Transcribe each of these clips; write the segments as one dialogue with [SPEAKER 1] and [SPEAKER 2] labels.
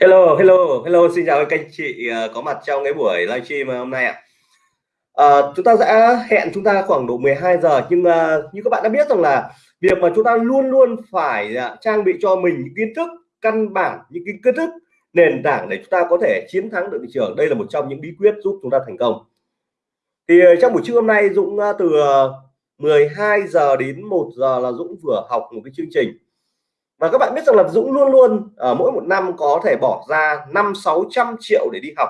[SPEAKER 1] Hello, hello, hello, xin chào các anh chị ờ, có mặt trong cái buổi livestream hôm nay ạ. À. Chúng ta đã hẹn chúng ta khoảng độ 12 giờ nhưng uh, như các bạn đã biết rằng là việc mà chúng ta luôn luôn phải uh, trang bị cho mình những kiến thức căn bản, những cái kiến thức nền tảng để chúng ta có thể chiến thắng được thị trường. Đây là một trong những bí quyết giúp chúng ta thành công. Thì uh, trong buổi trưa hôm nay Dũng uh, từ uh, 12 giờ đến 1 giờ là Dũng vừa học một cái chương trình và các bạn biết rằng là Dũng luôn luôn ở mỗi một năm có thể bỏ ra năm sáu trăm triệu để đi học.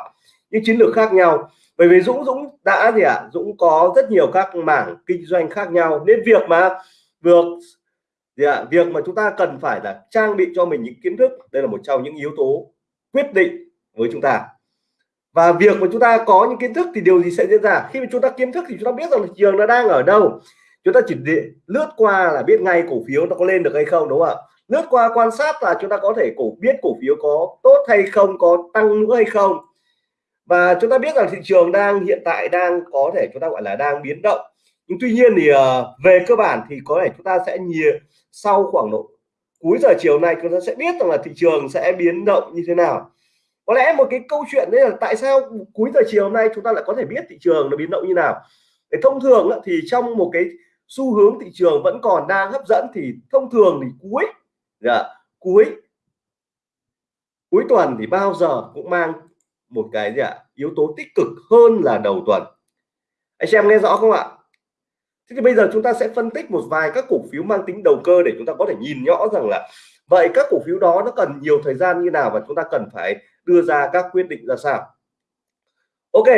[SPEAKER 1] Những chiến lược khác nhau. Bởi vì Dũng Dũng đã gì ạ? À? Dũng có rất nhiều các mảng kinh doanh khác nhau. Nên việc mà việc gì ạ? À? việc mà chúng ta cần phải là trang bị cho mình những kiến thức, đây là một trong những yếu tố quyết định với chúng ta. Và việc mà chúng ta có những kiến thức thì điều gì sẽ diễn ra? Khi mà chúng ta kiến thức thì chúng ta biết rằng là trường nó đang ở đâu. Chúng ta chỉ lướt qua là biết ngay cổ phiếu nó có lên được hay không, đúng không ạ? Lướt qua quan sát là chúng ta có thể cổ biết cổ phiếu có tốt hay không có tăng nữa hay không. Và chúng ta biết rằng thị trường đang hiện tại đang có thể chúng ta gọi là đang biến động. Nhưng tuy nhiên thì uh, về cơ bản thì có thể chúng ta sẽ nhiều sau khoảng độ cuối giờ chiều nay chúng ta sẽ biết rằng là thị trường sẽ biến động như thế nào. Có lẽ một cái câu chuyện đấy là tại sao cuối giờ chiều hôm nay chúng ta lại có thể biết thị trường nó biến động như nào. Để thông thường thì trong một cái xu hướng thị trường vẫn còn đang hấp dẫn thì thông thường thì cuối dạ, cuối cuối tuần thì bao giờ cũng mang một cái gì ạ? Yếu tố tích cực hơn là đầu tuần. Anh xem nghe rõ không ạ? Thế thì bây giờ chúng ta sẽ phân tích một vài các cổ phiếu mang tính đầu cơ để chúng ta có thể nhìn rõ rằng là vậy các cổ phiếu đó nó cần nhiều thời gian như nào và chúng ta cần phải đưa ra các quyết định ra sao? Ok.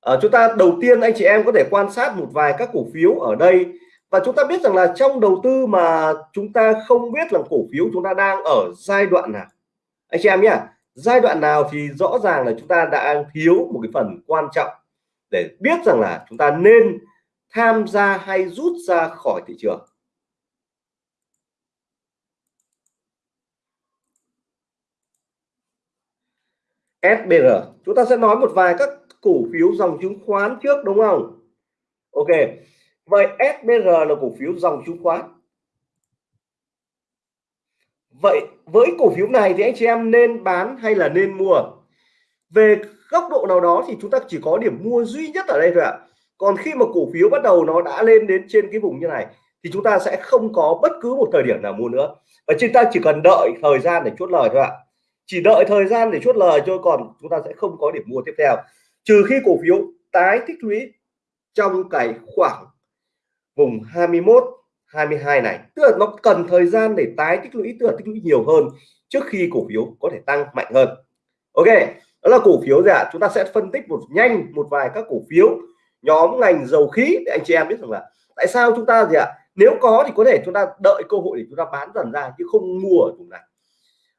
[SPEAKER 1] À, chúng ta đầu tiên anh chị em có thể quan sát một vài các cổ phiếu ở đây và chúng ta biết rằng là trong đầu tư mà chúng ta không biết là cổ phiếu chúng ta đang ở giai đoạn nào. Anh chị em nhé, giai đoạn nào thì rõ ràng là chúng ta đã thiếu một cái phần quan trọng để biết rằng là chúng ta nên tham gia hay rút ra khỏi thị trường. SBR chúng ta sẽ nói một vài các cổ phiếu dòng chứng khoán trước, đúng không? Ok Vậy SBR là cổ phiếu dòng chứng khoán. Vậy với cổ phiếu này thì anh chị em nên bán hay là nên mua? Về góc độ nào đó thì chúng ta chỉ có điểm mua duy nhất ở đây thôi ạ. Còn khi mà cổ phiếu bắt đầu nó đã lên đến trên cái vùng như này, thì chúng ta sẽ không có bất cứ một thời điểm nào mua nữa. Và chúng ta chỉ cần đợi thời gian để chốt lời thôi ạ. Chỉ đợi thời gian để chốt lời thôi, còn chúng ta sẽ không có điểm mua tiếp theo. Trừ khi cổ phiếu tái tích lũy trong cái khoảng vùng 21 22 này. Tức là nó cần thời gian để tái tích lũy, tức là tích lũy nhiều hơn trước khi cổ phiếu có thể tăng mạnh hơn. Ok, đó là cổ phiếu gì ạ? Chúng ta sẽ phân tích một nhanh một vài các cổ phiếu, nhóm ngành dầu khí. Để anh chị em biết rằng là tại sao chúng ta gì ạ? Nếu có thì có thể chúng ta đợi cơ hội để chúng ta bán dần ra, chứ không mua ở vùng này.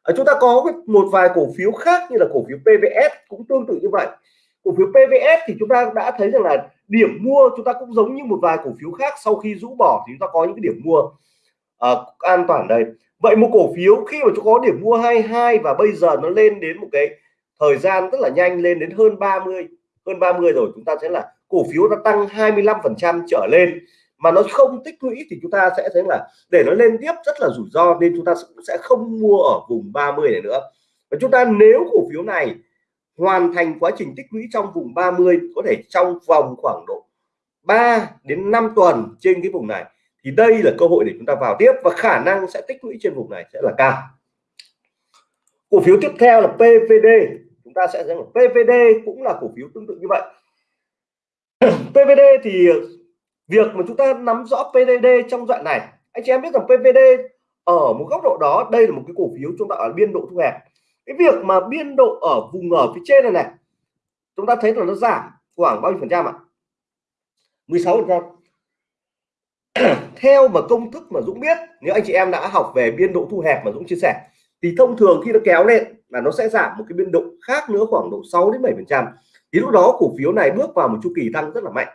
[SPEAKER 1] Ở chúng ta có một vài cổ phiếu khác như là cổ phiếu PVS cũng tương tự như vậy. Cổ phiếu PVS thì chúng ta đã thấy rằng là điểm mua chúng ta cũng giống như một vài cổ phiếu khác sau khi rũ bỏ thì chúng ta có những cái điểm mua uh, an toàn đây. Vậy một cổ phiếu khi mà chúng có điểm mua 22 và bây giờ nó lên đến một cái thời gian rất là nhanh lên đến hơn 30 hơn 30 rồi chúng ta sẽ là cổ phiếu nó tăng 25 phần trăm trở lên. Mà nó không tích lũy thì chúng ta sẽ thấy là để nó lên tiếp rất là rủi ro nên chúng ta sẽ không mua ở vùng 30 này nữa. Và chúng ta nếu cổ phiếu này hoàn thành quá trình tích lũy trong vùng 30 có thể trong vòng khoảng độ 3 đến 5 tuần trên cái vùng này. Thì đây là cơ hội để chúng ta vào tiếp và khả năng sẽ tích lũy trên vùng này sẽ là cao. Cổ phiếu tiếp theo là PVD chúng ta sẽ thấy là PVD cũng là cổ phiếu tương tự như vậy. PVD thì việc mà chúng ta nắm rõ PVD trong đoạn này, anh chị em biết rằng PVD ở một góc độ đó, đây là một cái cổ phiếu chúng ta ở biên độ thu hẹp cái việc mà biên độ ở vùng ở phía trên này này, chúng ta thấy là nó giảm khoảng bao nhiêu phần trăm ạ? 16 phần trăm. Theo mà công thức mà Dũng biết, nếu anh chị em đã học về biên độ thu hẹp mà Dũng chia sẻ, thì thông thường khi nó kéo lên là nó sẽ giảm một cái biên độ khác nữa khoảng độ 6 đến 7 phần trăm. Thì lúc đó cổ phiếu này bước vào một chu kỳ tăng rất là mạnh.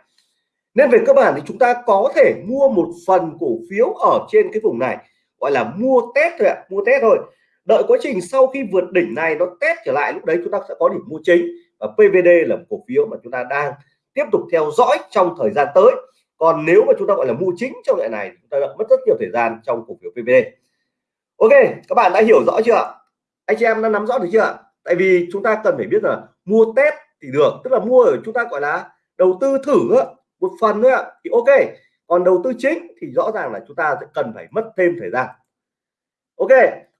[SPEAKER 1] Nên về cơ bản thì chúng ta có thể mua một phần cổ phiếu ở trên cái vùng này, gọi là mua test thôi ạ, mua test thôi đợi quá trình sau khi vượt đỉnh này nó test trở lại, lúc đấy chúng ta sẽ có điểm mua chính. Và PVD là một cổ phiếu mà chúng ta đang tiếp tục theo dõi trong thời gian tới. Còn nếu mà chúng ta gọi là mua chính trong loại này chúng ta đã mất rất nhiều thời gian trong cổ phiếu PVD ok, các bạn đã hiểu rõ chưa anh chị em đã nắm rõ được chưa tại vì chúng ta cần phải biết là mua test thì được, tức là mua ở chúng ta gọi là đầu tư thử một phần nữa thì ok. Còn đầu tư chính thì rõ ràng là chúng ta sẽ cần phải mất thêm thời gian. Ok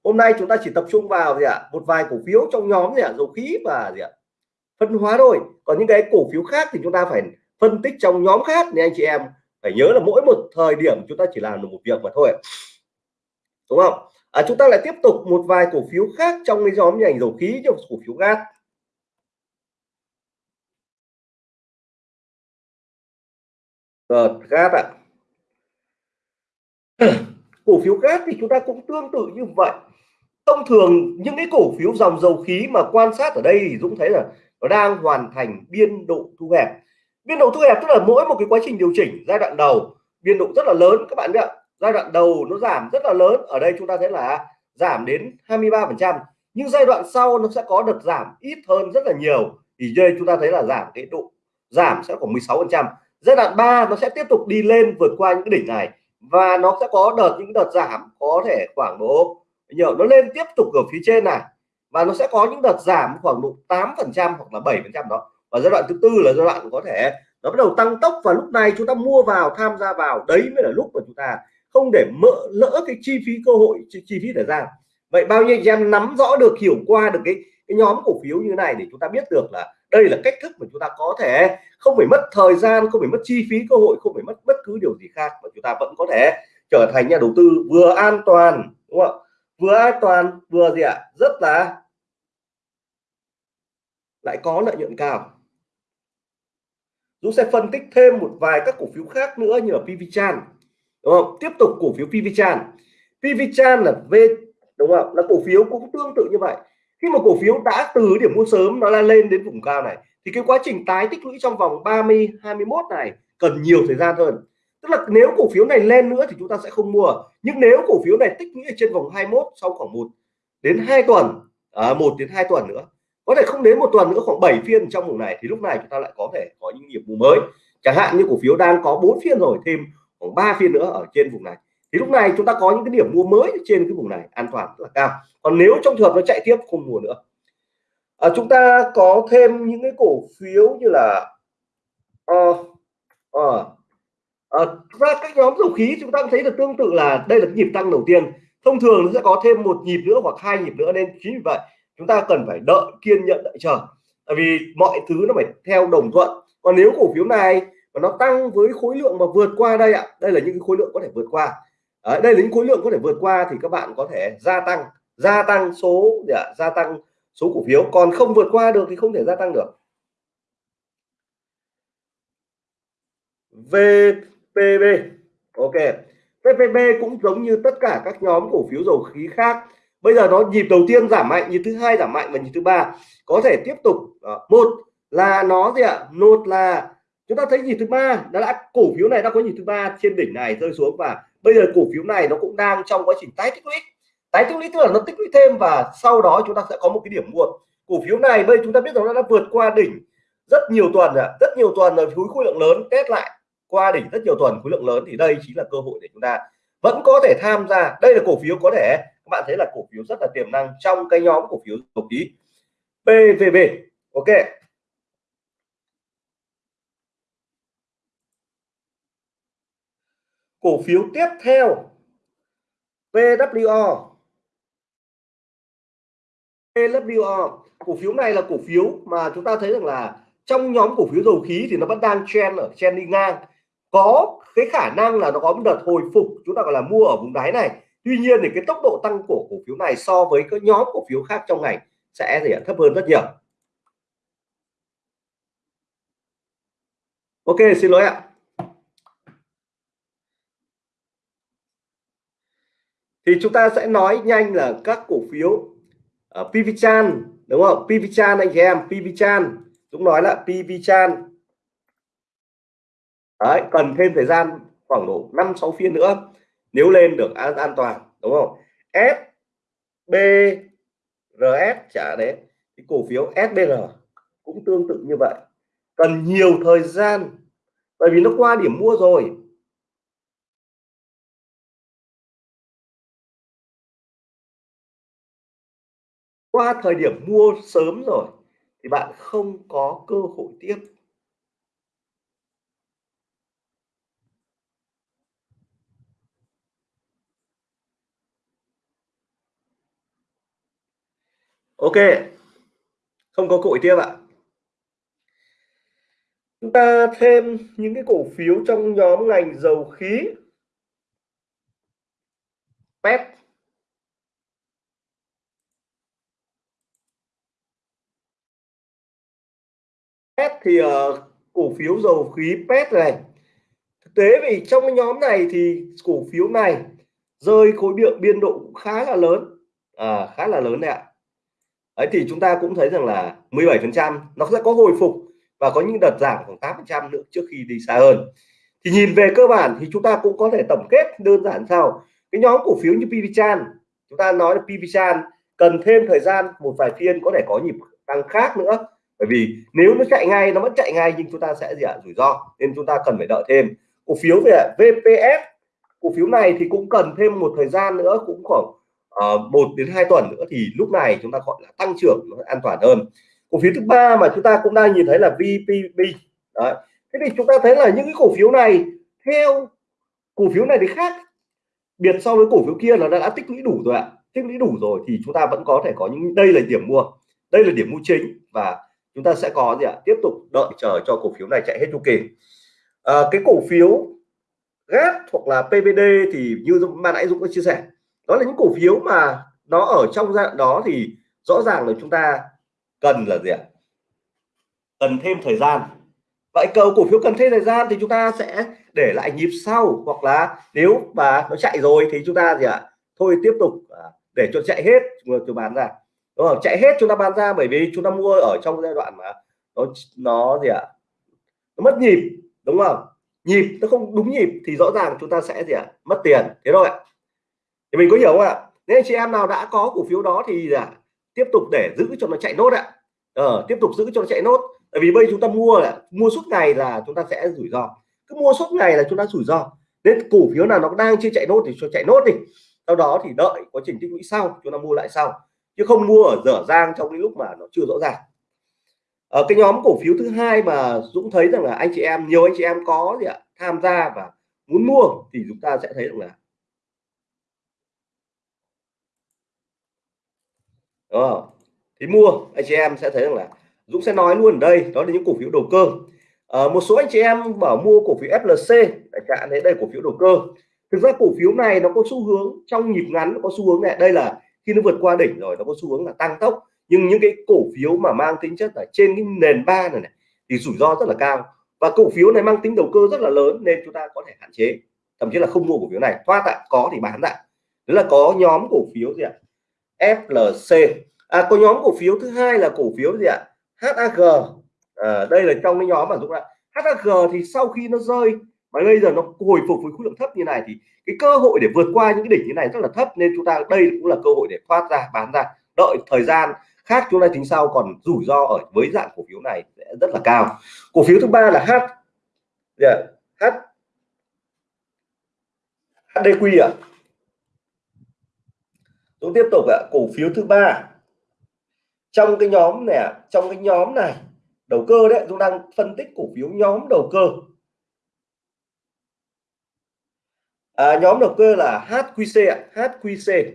[SPEAKER 1] hôm nay chúng ta chỉ tập trung vào gì ạ? Một vài cổ phiếu trong nhóm gì ạ? Dầu khí và gì ạ? Phân hóa thôi. Còn những cái cổ phiếu khác thì chúng ta phải phân tích trong nhóm khác nên anh chị em phải nhớ là mỗi một thời điểm chúng ta chỉ làm được một việc mà thôi. Đúng không? À, chúng ta lại tiếp tục một vài cổ phiếu khác trong cái nhóm ngành dầu khí trong cổ phiếu gas. Ờ, gas ạ. Cổ phiếu gas thì chúng ta cũng tương tự như vậy thông thường những cái cổ phiếu dòng dầu khí mà quan sát ở đây thì Dũng thấy là nó đang hoàn thành biên độ thu hẹp. Biên độ thu hẹp tức là mỗi một cái quá trình điều chỉnh giai đoạn đầu, biên độ rất là lớn các bạn biết giai đoạn đầu nó giảm rất là lớn, ở đây chúng ta thấy là giảm đến 23 phần trăm. Nhưng giai đoạn sau nó sẽ có đợt giảm ít hơn rất là nhiều. Thì đây chúng ta thấy là giảm cái độ, giảm sẽ khoảng 16 phần trăm. Giai đoạn 3 nó sẽ tiếp tục đi lên vượt qua những cái đỉnh này và nó sẽ có đợt, những đợt giảm có thể khoảng độ nhiều nó lên tiếp tục ở phía trên này và nó sẽ có những đợt giảm khoảng độ 8 phần trăm hoặc là 7 phần trăm đó. Và giai đoạn thứ tư là giai đoạn có thể nó bắt đầu tăng tốc và lúc này chúng ta mua vào tham gia vào đấy mới là lúc mà chúng ta không để mỡ lỡ cái chi phí cơ hội chi, chi phí để ra vậy bao nhiêu anh em nắm rõ được hiểu qua được cái, cái nhóm cổ phiếu như này để chúng ta biết được là đây là cách thức mà chúng ta có thể không phải mất thời gian không phải mất chi phí cơ hội không phải mất bất cứ điều gì khác mà chúng ta vẫn có thể trở thành nhà đầu tư vừa an toàn đúng không ạ? Vừa an toàn, vừa gì ạ? Rất là lại có lợi nhuận cao. Dũng sẽ phân tích thêm một vài các cổ phiếu khác nữa như là PVChan đúng không? Tiếp tục cổ phiếu PVChan PVChan là V, đúng không? Là cổ phiếu cũng tương tự như vậy. Khi mà cổ phiếu đã từ điểm mua sớm nó là lên đến vùng cao này, thì cái quá trình tái tích lũy trong vòng 30 21 này cần nhiều thời gian hơn tức là nếu cổ phiếu này lên nữa thì chúng ta sẽ không mua. Nhưng nếu cổ phiếu này tích lũy trên vòng 21 sau khoảng một đến 2 tuần à, 1 đến 2 tuần nữa có thể không đến một tuần nữa khoảng 7 phiên trong vùng này thì lúc này chúng ta lại có thể có những nghiệp vụ mới. Chẳng hạn như cổ phiếu đang có 4 phiên rồi thêm khoảng 3 phiên nữa ở trên vùng này thì lúc này chúng ta có những cái điểm mua mới trên cái vùng này an toàn rất là cao. Còn nếu trong trường hợp nó chạy tiếp không mua nữa. À, chúng ta có thêm những cái cổ phiếu như là uh, uh, uh, ra các nhóm dầu khí chúng ta cũng thấy được tương tự là đây là nhịp tăng đầu tiên. Thông thường nó sẽ có thêm một nhịp nữa hoặc hai nhịp nữa nên chính vì vậy chúng ta cần phải đợi kiên nhẫn đợi chờ. Tại vì mọi thứ nó phải theo đồng thuận. Còn nếu cổ phiếu này mà nó tăng với khối lượng mà vượt qua đây ạ đây là những khối lượng có thể vượt qua. À, đây là những khối lượng có thể vượt qua thì các bạn có thể gia tăng gia tăng số để gia tăng số cổ phiếu. Còn không vượt qua được thì không thể gia tăng được. Về PB ok. PPB cũng giống như tất cả các nhóm cổ phiếu dầu khí khác. Bây giờ nó nhịp đầu tiên giảm mạnh nhịp thứ hai giảm mạnh và nhịp thứ ba. Có thể tiếp tục Đó. một là nó gì ạ? Một là chúng ta thấy nhịp thứ ba đã, đã cổ phiếu này đã có nhịp thứ ba trên đỉnh này rơi xuống và bây giờ cổ phiếu này nó cũng đang trong quá trình tái tích lũy. Tái tích lũy tức là nó tích lũy thêm và sau đó chúng ta sẽ có một cái điểm mua. Cổ phiếu này bây chúng ta biết rằng nó đã vượt qua đỉnh rất nhiều tuần rồi rất nhiều tuần rồi khối khối lượng lớn test lại qua đỉnh rất nhiều tuần, khối lượng lớn thì đây chính là cơ hội để chúng ta vẫn có thể tham gia. Đây là cổ phiếu có thể, các bạn thấy là cổ phiếu rất là tiềm năng trong cái nhóm cổ phiếu dầu khí PVB ok. Cổ phiếu tiếp theo PWO PWO cổ phiếu này là cổ phiếu mà chúng ta thấy rằng là trong nhóm cổ phiếu dầu khí thì nó vẫn đang trend ở trend đi ngang có cái khả năng là nó có một đợt hồi phục chúng ta gọi là mua ở vùng đáy này. Tuy nhiên thì cái tốc độ tăng của cổ phiếu này so với các nhóm cổ phiếu khác trong ngành sẽ gì thấp hơn rất nhiều. Ok xin lỗi ạ. Thì chúng ta sẽ nói nhanh là các cổ phiếu ờ, uh, PVChan đúng không? PVChan anh chị em PVChan Dũng nói là PVChan Đấy, cần thêm thời gian khoảng độ 5 6 phiên nữa nếu lên được an, an toàn đúng không? S B RS trả đấy cái cổ phiếu SBR cũng tương tự như vậy. Cần nhiều thời gian bởi vì nó qua điểm mua rồi. Qua thời điểm mua sớm rồi thì bạn không có cơ hội tiếp. Ok. Không có cội tiếp ạ. Chúng ta thêm những cái cổ phiếu trong nhóm ngành dầu khí. Pet. Pet thì uh, cổ phiếu dầu khí pet này. Thực tế vì trong cái nhóm này thì cổ phiếu này rơi khối lượng biên độ cũng khá là lớn. À, khá là lớn đấy ạ ấy thì chúng ta cũng thấy rằng là 17% nó sẽ có hồi phục và có những đợt giảm khoảng 8% nữa trước khi đi xa hơn. Thì nhìn về cơ bản thì chúng ta cũng có thể tổng kết đơn giản sau. Cái nhóm cổ phiếu như PVChan chúng ta nói là PVChan cần thêm thời gian một vài phiên có thể có nhịp tăng khác nữa. Bởi vì nếu nó chạy ngay, nó vẫn chạy ngay nhưng chúng ta sẽ gì ạ? Rủi ro, nên chúng ta cần phải đợi thêm. Cổ phiếu về VPS cổ phiếu này thì cũng cần thêm một thời gian nữa, cũng khoảng uh, một đến hai tuần nữa thì lúc này chúng ta gọi là tăng trưởng nó an toàn hơn. Cổ phiếu thứ ba mà chúng ta cũng đang nhìn thấy là VPB đấy. Thế thì chúng ta thấy là những cái cổ phiếu này theo cổ phiếu này thì khác biệt so với cổ phiếu kia là đã, đã tích lũy đủ rồi ạ. Tích lũy đủ rồi thì chúng ta vẫn có thể có những đây là điểm mua. Đây là điểm mua chính và chúng ta sẽ có gì ạ? Tiếp tục đợi chờ cho cổ phiếu này chạy hết chu kỳ. À, cái cổ phiếu GAT hoặc là PVD thì như ban nãy Dũng có chia sẻ đó là những cổ phiếu mà nó ở trong giai đoạn đó thì rõ ràng là chúng ta cần là gì ạ? Cần thêm thời gian. Vậy cầu cổ phiếu cần thêm thời gian thì chúng ta sẽ để lại nhịp sau, hoặc là nếu mà nó chạy rồi thì chúng ta gì ạ? Thôi tiếp tục à, để cho chạy hết, chúng bán ra. Đúng không? Chạy hết chúng ta bán ra bởi vì chúng ta mua ở trong giai đoạn mà nó nó gì ạ? Nó mất nhịp, đúng không? Nhịp, nó không đúng nhịp thì rõ ràng chúng ta sẽ gì ạ? Mất tiền. Thế thôi ạ thì mình có hiểu không ạ? Nếu anh chị em nào đã có cổ phiếu đó thì là tiếp tục để giữ cho nó chạy nốt ạ. Ờ, tiếp tục giữ cho nó chạy nốt. Tại vì bây chúng ta mua là mua suốt ngày là chúng ta sẽ rủi ro. Cứ mua suốt ngày là chúng ta rủi ro. Nên cổ phiếu nào nó đang chưa chạy nốt thì cho chạy nốt đi. Sau đó thì đợi quá trình tích lũy sau chúng ta mua lại sau. Chứ không mua ở dở dang trong cái lúc mà nó chưa rõ ràng. Ở cái nhóm cổ phiếu thứ hai mà Dũng thấy rằng là anh chị em nhiều anh chị em có gì ạ tham gia và muốn mua thì chúng ta sẽ thấy rằng là đúng không? thì mua anh chị em sẽ thấy rằng là Dũng sẽ nói luôn ở đây đó là những cổ phiếu đầu cơ. À, một số anh chị em bảo mua cổ phiếu FLC chẳng cả đấy đây cổ phiếu đầu cơ. Thực ra cổ phiếu này nó có xu hướng trong nhịp ngắn nó có xu hướng này. Đây là khi nó vượt qua đỉnh rồi nó có xu hướng là tăng tốc. Nhưng những cái cổ phiếu mà mang tính chất là trên cái nền ba này, này thì rủi ro rất là cao. Và cổ phiếu này mang tính đầu cơ rất là lớn nên chúng ta có thể hạn chế thậm chí là không mua cổ phiếu này. Thoát tại có thì bán lại đó là có nhóm cổ phiếu gì ạ? FLC à, có nhóm cổ phiếu thứ hai là cổ phiếu gì ạ? HAG à, đây là trong cái nhóm mà chúng ta HAG thì sau khi nó rơi mà bây giờ nó hồi phục với khối lượng thấp như này thì cái cơ hội để vượt qua những cái đỉnh như này rất là thấp nên chúng ta đây cũng là cơ hội để thoát ra bán ra. Đợi thời gian khác chúng ta tính sau còn rủi ro ở với dạng cổ phiếu này sẽ rất là cao. Cổ phiếu thứ ba là H. Yeah. H HDQ ạ. à? Tôi tiếp tục ạ cổ phiếu thứ ba. Trong cái nhóm này trong cái nhóm này đầu cơ đấy chúng đang phân tích cổ phiếu nhóm đầu cơ. À, nhóm đầu cơ là HQC ạ HQC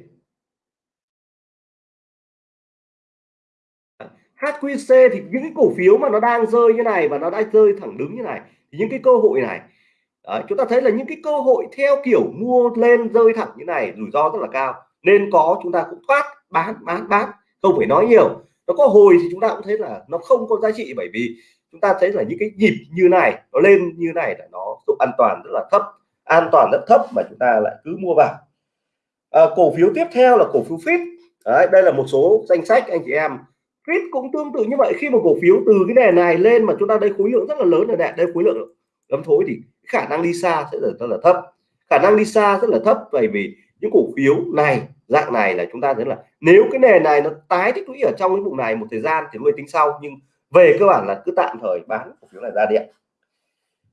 [SPEAKER 1] HQC thì những cái cổ phiếu mà nó đang rơi như này và nó đã rơi thẳng đứng như này thì những cái cơ hội này Đấy, chúng ta thấy là những cái cơ hội theo kiểu mua lên rơi thẳng như này rủi ro rất là cao nên có chúng ta cũng thoát bán bán bán không phải nói nhiều. Nó có hồi thì chúng ta cũng thấy là nó không có giá trị bởi vì chúng ta thấy là những cái nhịp như này nó lên như này là nó độ an toàn rất là thấp an toàn rất thấp mà chúng ta lại cứ mua vào. À, cổ phiếu tiếp theo là cổ phiếu fit Đấy, đây là một số danh sách anh chị em. Fit cũng tương tự như vậy khi mà cổ phiếu từ cái nền này lên mà chúng ta đây khối lượng rất là lớn rồi này đây khối lượng lắm thối thì khả năng đi xa sẽ rất là thấp. Khả năng đi xa rất là thấp bởi vì những cổ phiếu này dạng này là chúng ta thấy là nếu cái nền này nó tái tích lũy ở trong cái vùng này một thời gian thì mới tính sau nhưng về cơ bản là cứ tạm thời bán cổ phiếu này ra điện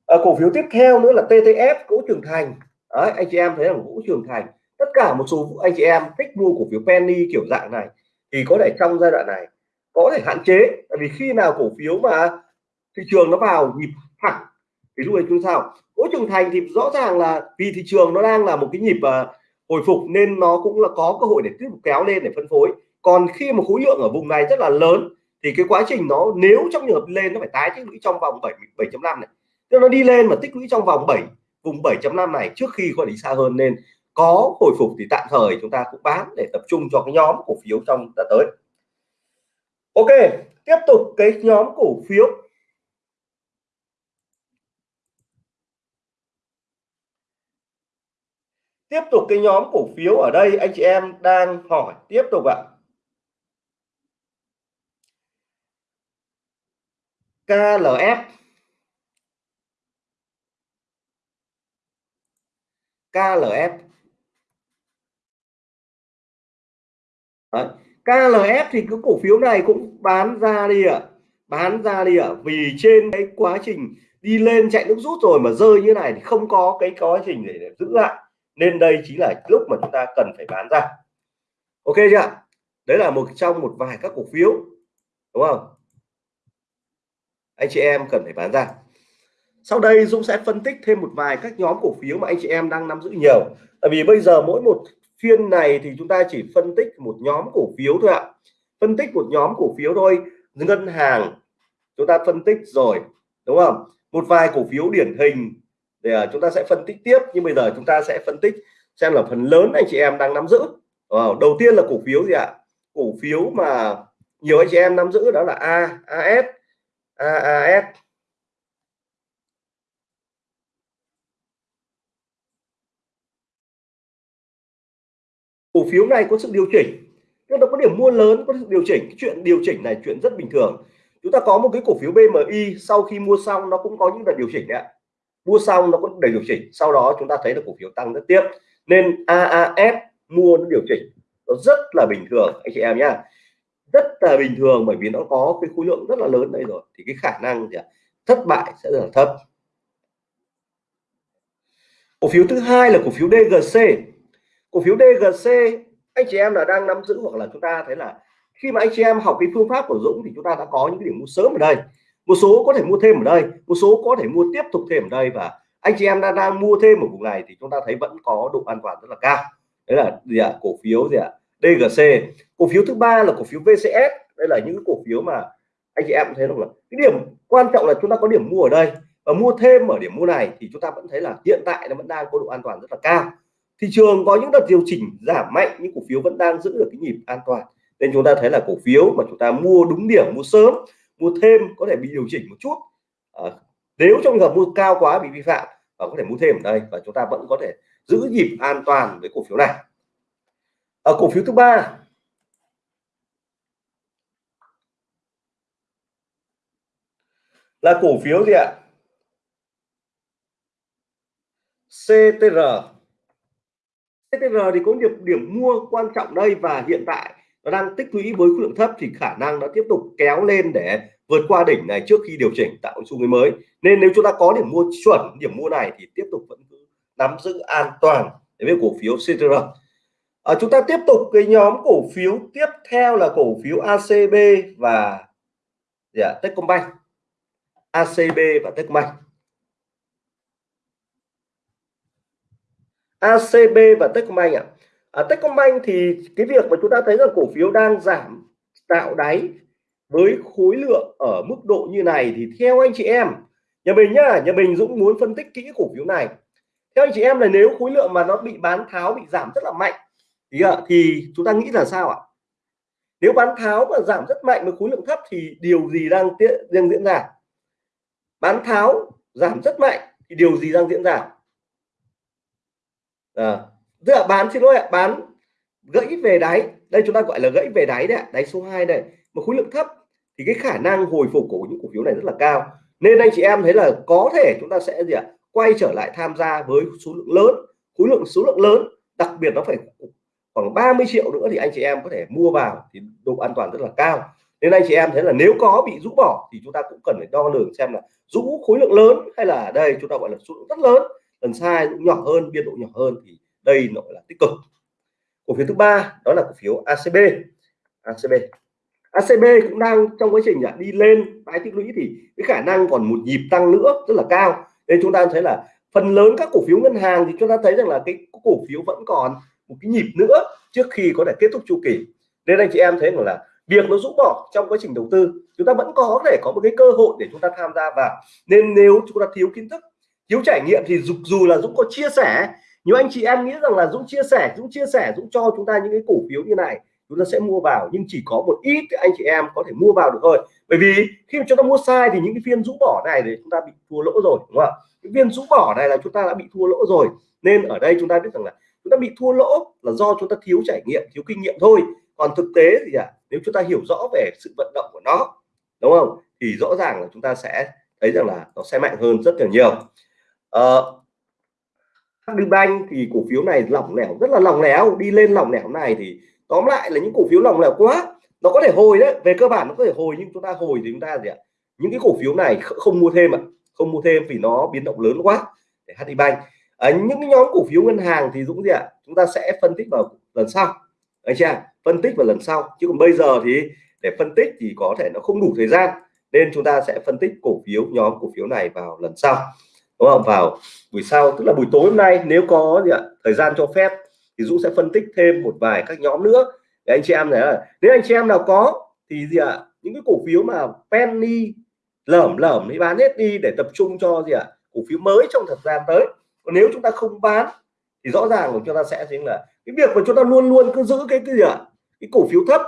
[SPEAKER 1] à, cổ phiếu tiếp theo nữa là TTF gỗ trưởng thành. Đấy, anh chị em thấy là gỗ trưởng thành tất cả một số anh chị em thích mua cổ phiếu penny kiểu dạng này thì có thể trong giai đoạn này có thể hạn chế. Tại vì khi nào cổ phiếu mà thị trường nó vào nhịp thẳng thì lúc này chúng sao? Mỗi trưởng thành thì rõ ràng là vì thị trường nó đang là một cái nhịp uh, hồi phục nên nó cũng là có cơ hội để tiếp tục kéo lên để phân phối. Còn khi mà khối lượng ở vùng này rất là lớn, thì cái quá trình nó nếu trong trường hợp lên nó phải tái tích lũy trong vòng 7 7.5 này. Tức nó đi lên mà tích lũy trong vòng 7 vùng 7.5 này trước khi có đi xa hơn nên có hồi phục thì tạm thời chúng ta cũng bán để tập trung cho cái nhóm cổ phiếu trong đã tới. Ok, tiếp tục cái nhóm cổ phiếu. Tiếp tục cái nhóm cổ phiếu ở đây anh chị em đang hỏi tiếp tục ạ KLF KLF Đấy. KLF thì cái cổ phiếu này cũng bán ra đi ạ à. bán ra đi ạ à. vì trên cái quá trình đi lên chạy nước rút rồi mà rơi như này thì không có cái quá trình để, để giữ lại nên đây chính là lúc mà chúng ta cần phải bán ra. Ok chưa đấy là một trong một vài các cổ phiếu, đúng không? Anh chị em cần phải bán ra. Sau đây Dũng sẽ phân tích thêm một vài các nhóm cổ phiếu mà anh chị em đang nắm giữ nhiều. Tại vì bây giờ mỗi một phiên này thì chúng ta chỉ phân tích một nhóm cổ phiếu thôi ạ. Phân tích một nhóm cổ phiếu thôi. Ngân hàng, chúng ta phân tích rồi, đúng không? Một vài cổ phiếu điển hình thì à, chúng ta sẽ phân tích tiếp, nhưng bây giờ chúng ta sẽ phân tích xem là phần lớn anh chị em đang nắm giữ. Đầu tiên là cổ phiếu gì ạ? Cổ phiếu mà nhiều anh chị em nắm giữ đó là A AS AAS cổ phiếu này có sự điều chỉnh. Nhưng nó có điểm mua lớn, có sự điều chỉnh. Cái chuyện điều chỉnh này chuyện rất bình thường. Chúng ta có một cái cổ phiếu BMI sau khi mua xong nó cũng có những đợt điều chỉnh đấy mua xong nó cũng đầy điều chỉnh, sau đó chúng ta thấy là cổ phiếu tăng rất tiếp. Nên AAS mua nó điều chỉnh, nó rất là bình thường, anh chị em nhá. Rất là bình thường bởi vì nó có cái khối lượng rất là lớn đây rồi, thì cái khả năng thì thất bại sẽ rất là thấp. Cổ phiếu thứ hai là cổ phiếu DGC cổ phiếu DGC anh chị em là đang nắm giữ hoặc là chúng ta thấy là khi mà anh chị em học cái phương pháp của Dũng thì chúng ta đã có những cái điểm mua sớm ở đây một số có thể mua thêm ở đây, một số có thể mua tiếp tục thêm ở đây và anh chị em đang đang mua thêm ở vùng này thì chúng ta thấy vẫn có độ an toàn rất là cao. Đấy là gì ạ? Cổ phiếu gì ạ? DGC cổ phiếu thứ ba là cổ phiếu VCS đây là những cổ phiếu mà anh chị em thấy không là cái điểm quan trọng là chúng ta có điểm mua ở đây. Và mua thêm ở điểm mua này thì chúng ta vẫn thấy là hiện tại nó vẫn đang có độ an toàn rất là cao. Thị trường có những đợt điều chỉnh giảm mạnh, nhưng cổ phiếu vẫn đang giữ được cái nhịp an toàn. Nên chúng ta thấy là cổ phiếu mà chúng ta mua đúng điểm, mua sớm mua thêm có thể bị điều chỉnh một chút. À, nếu trong trường hợp mua cao quá bị vi phạm và có thể mua thêm ở đây và chúng ta vẫn có thể giữ nhịp an toàn với cổ phiếu này. Ở cổ phiếu thứ ba là cổ phiếu gì ạ? CTR CTR thì có điểm điểm mua quan trọng đây và hiện tại nó đang tích lũy với khối lượng thấp thì khả năng nó tiếp tục kéo lên để vượt qua đỉnh này trước khi điều chỉnh tạo xu hướng mới. Nên nếu chúng ta có điểm mua chuẩn điểm mua này thì tiếp tục vẫn cứ nắm giữ an toàn với cổ phiếu CTR à, chúng ta tiếp tục cái nhóm cổ phiếu tiếp theo là cổ phiếu ACB và yeah, dạ, Techcombank. ACB và Techcombank. ACB và Techcombank ạ. À. Techcombank thì cái việc mà chúng ta thấy rằng cổ phiếu đang giảm tạo đáy với khối lượng ở mức độ như này thì theo anh chị em nhà mình nhá nhà mình Dũng muốn phân tích kỹ cổ phiếu này. Theo anh chị em là nếu khối lượng mà nó bị bán tháo bị giảm rất là mạnh thì, thì chúng ta nghĩ là sao ạ? Nếu bán tháo mà giảm rất mạnh với khối lượng thấp thì điều gì đang đang diễn ra? Bán tháo giảm rất mạnh thì điều gì đang diễn ra? À, tức là bán xin lỗi ạ bán gãy về đáy. Đây chúng ta gọi là gãy về đáy đấy đáy số 2 đây. Mà khối lượng thấp thì cái khả năng hồi phục của những cổ phiếu này rất là cao. Nên anh chị em thấy là có thể chúng ta sẽ gì ạ? Quay trở lại tham gia với số lượng lớn, khối lượng, số lượng lớn, đặc biệt nó phải khoảng 30 triệu nữa thì anh chị em có thể mua vào thì độ an toàn rất là cao. Nên anh chị em thấy là nếu có bị rũ bỏ thì chúng ta cũng cần phải đo lường xem là rũ khối lượng lớn hay là đây chúng ta gọi là số lượng rất lớn, lần sai nhỏ hơn, biên độ nhỏ hơn thì đây nó là tích cực. Cổ phiếu thứ ba đó là cổ phiếu ACB ACB ACB cũng đang trong quá trình à, đi lên tái tích lũy thì cái khả năng còn một nhịp tăng nữa rất là cao. Nên chúng ta thấy là phần lớn các cổ phiếu ngân hàng thì chúng ta thấy rằng là cái cổ phiếu vẫn còn một cái nhịp nữa trước khi có thể kết thúc chu kỳ. Nên anh chị em thấy rằng là việc nó rũ bỏ trong quá trình đầu tư chúng ta vẫn có thể có một cái cơ hội để chúng ta tham gia vào. Nên nếu chúng ta thiếu kiến thức thiếu trải nghiệm thì dù, dù là Dũng có chia sẻ nếu anh chị em nghĩ rằng là Dũng chia sẻ Dũng chia sẻ Dũng cho chúng ta những cái cổ phiếu như này chúng ta sẽ mua vào nhưng chỉ có một ít anh chị em có thể mua vào được thôi. Bởi vì khi mà chúng ta mua sai thì những cái phiên rũ bỏ này thì chúng ta bị thua lỗ rồi đúng không ạ? Cái viên rũ bỏ này là chúng ta đã bị thua lỗ rồi. Nên ở đây chúng ta biết rằng là chúng ta bị thua lỗ là do chúng ta thiếu trải nghiệm thiếu kinh nghiệm thôi. Còn thực tế thì à, nếu chúng ta hiểu rõ về sự vận động của nó đúng không? Thì rõ ràng là chúng ta sẽ thấy rằng là nó sẽ mạnh hơn rất là nhiều. Uh, Banh thì cổ phiếu này lỏng lẻo rất là lỏng lẻo. Đi lên lỏng lẻo này thì tóm lại là những cổ phiếu lỏng lẻo quá nó có thể hồi đấy về cơ bản nó có thể hồi nhưng chúng ta hồi thì chúng ta gì ạ? Những cái cổ phiếu này không mua thêm ạ không mua thêm vì nó biến động lớn quá để HD Bank. À, những cái nhóm cổ phiếu ngân hàng thì Dũng gì ạ? Chúng ta sẽ phân tích vào lần sau. Anh chị phân tích vào lần sau. Chứ còn bây giờ thì để phân tích thì có thể nó không đủ thời gian nên chúng ta sẽ phân tích cổ phiếu nhóm cổ phiếu này vào lần sau. Đúng không? Vào buổi sau tức là buổi tối hôm nay nếu có gì ạ? Thời gian cho phép thì Dũng sẽ phân tích thêm một vài các nhóm nữa. Để anh chị em này là nếu anh chị em nào có thì gì ạ? Những cái cổ phiếu mà penny lởm lởm đi bán hết đi để tập trung cho gì ạ? Cổ phiếu mới trong thời gian tới. Còn nếu chúng ta không bán thì rõ ràng của chúng ta sẽ chính là cái việc mà chúng ta luôn luôn cứ giữ cái cái gì ạ? Cái cổ phiếu thấp.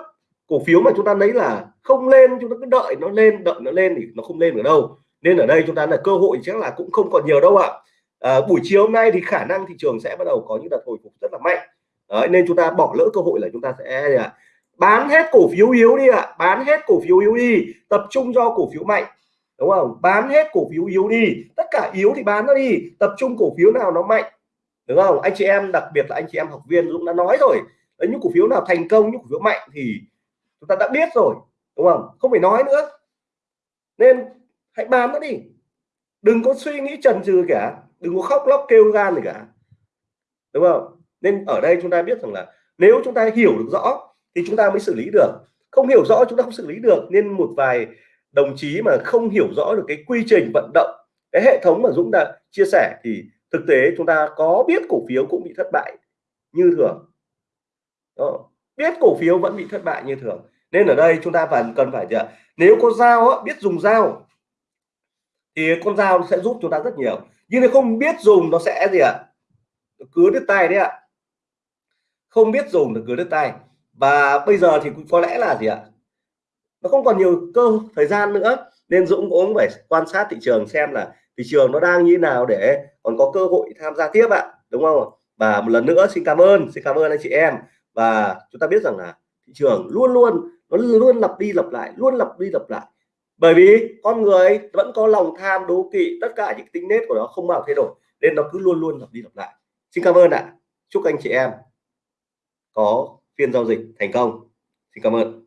[SPEAKER 1] Cổ phiếu mà chúng ta lấy là không lên chúng ta cứ đợi nó lên đợi nó lên thì nó không lên ở đâu. Nên ở đây chúng ta là cơ hội chắc là cũng không còn nhiều đâu ạ. à, Ờ, buổi chiều hôm nay thì khả năng thị trường sẽ bắt đầu có những đợt hồi phục rất là mạnh. Đấy, nên chúng ta bỏ lỡ cơ hội là chúng ta sẽ à, bán hết cổ phiếu yếu đi ạ. À. bán hết cổ phiếu yếu đi. Tập trung cho cổ phiếu mạnh. Đúng không? Bán hết cổ phiếu yếu đi. Tất cả yếu thì bán nó đi. Tập trung cổ phiếu nào nó mạnh. Đúng không? Anh chị em đặc biệt là anh chị em học viên Dũng đã nói rồi. Đấy những cổ phiếu nào thành công những cổ phiếu mạnh thì chúng ta đã biết rồi. Đúng không? Không phải nói nữa. Nên hãy bán nó đi. Đừng có suy nghĩ trần trừ cả đừng có khóc lóc kêu gan gì cả. Đúng không? Nên ở đây chúng ta biết rằng là nếu chúng ta hiểu được rõ thì chúng ta mới xử lý được. Không hiểu rõ chúng ta không xử lý được nên một vài đồng chí mà không hiểu rõ được cái quy trình vận động, cái hệ thống mà Dũng đã chia sẻ thì thực tế chúng ta có biết cổ phiếu cũng bị thất bại như thường. Đó. biết cổ phiếu vẫn bị thất bại như thường. Nên ở đây chúng ta phải cần phải gì nếu có dao biết dùng dao, thì con dao sẽ giúp chúng ta rất nhiều nhưng nếu không biết dùng nó sẽ gì ạ? Cứa đứt tay đấy ạ. Không biết dùng được cứa đứt tay và bây giờ thì có lẽ là gì ạ? Nó không còn nhiều cơ thời gian nữa, nên Dũng cũng phải quan sát thị trường xem là thị trường nó đang như nào để còn có cơ hội tham gia tiếp ạ, đúng không và một lần nữa xin cảm ơn, xin cảm ơn anh chị em. Và chúng ta biết rằng là thị trường luôn luôn, nó luôn lặp đi lặp lại, luôn lặp đi lặp lại bởi vì con người vẫn có lòng tham, đố kỵ, tất cả những tính nết của nó không bao thay đổi, nên nó cứ luôn luôn lặp đi lặp lại. Xin cảm ơn ạ. Chúc anh chị em có phiên giao dịch thành công. Xin cảm ơn.